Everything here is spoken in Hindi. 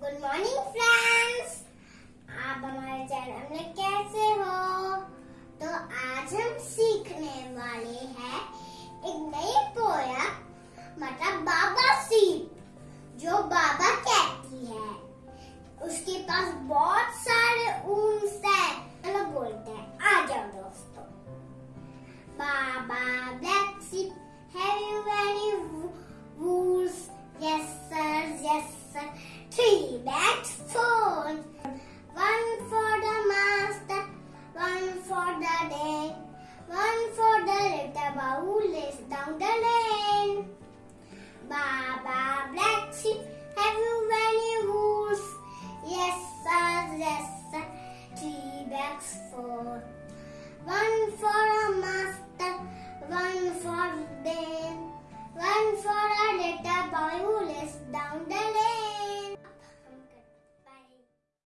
गुड मॉर्निंग फ्रेंड्स आप हमारे चैनल में कैसे हो? तो आज हम सीखने वाले हैं एक नई पोया मतलब बाबा सीप, जो बाबा कहती है। उसके पास बहुत सारे ऊंस है चलो मतलब बोलते हैं। आ जाओ दोस्तों। Baa baa black sheep down the lane. Baba black sheep, have you any rules? Yes sir, yes sir, three bags for. One for a master, one for them, one for a little boy who